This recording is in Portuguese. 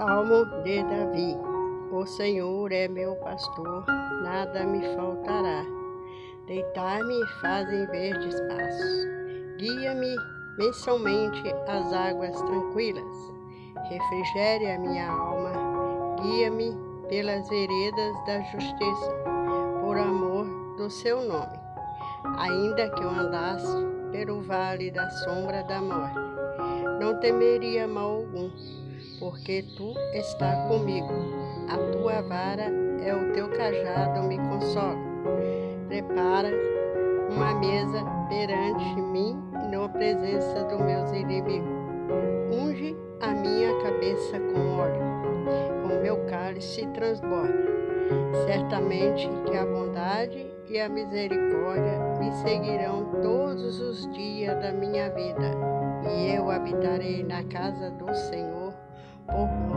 Salmo de Davi. O Senhor é meu pastor, nada me faltará. Deitar-me fazem verdes passos. Guia-me mensalmente às águas tranquilas. Refrigere a minha alma. Guia-me pelas veredas da justiça, por amor do seu nome. Ainda que eu andasse pelo vale da sombra da morte, não temeria mal algum porque tu está comigo. A tua vara é o teu cajado me consola. Prepara uma mesa perante mim na presença dos meus inimigos. Unge a minha cabeça com óleo, o meu cálice transborda. Certamente que a bondade e a misericórdia me seguirão todos os dias da minha vida, e eu habitarei na casa do Senhor Oh.